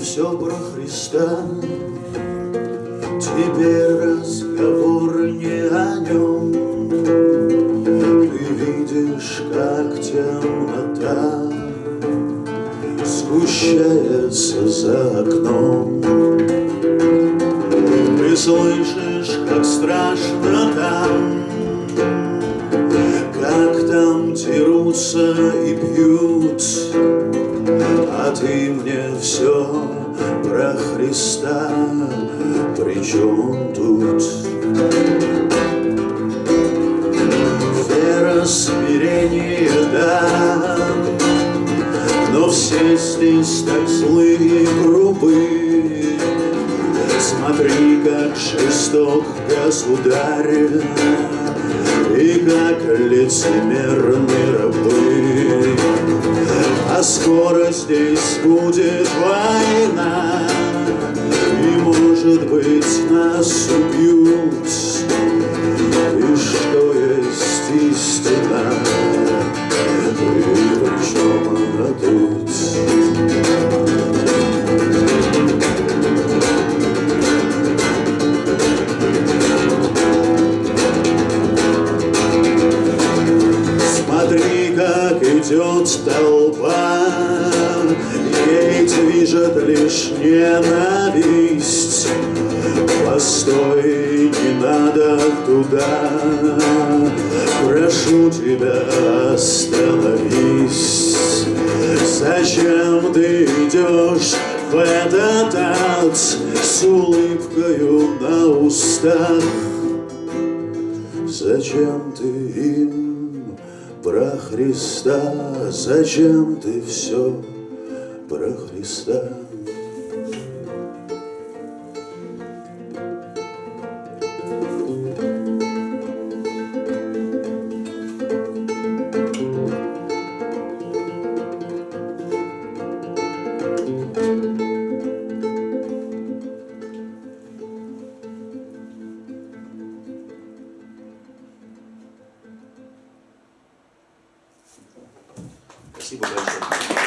все про Христа. Теперь разговор не о нем. Ты видишь, как темнота Сгущается за окном. Ты слышишь, как страшно там, Как там дерутся Ты мне все про Христа, при чем тут? Вера, смирение, да, но все здесь так злые и грубые. Смотри, как жесток государь, И как лицемерны скоро здесь будет война, И, может быть, нас убьют. Идет толпа, Ей движет лишь ненависть. Постой, не надо туда, Прошу тебя, остановись. Зачем ты идешь в этот ад С улыбкою на устах? Зачем ты им про Христа? Зачем ты все про Христа? Спасибо большое.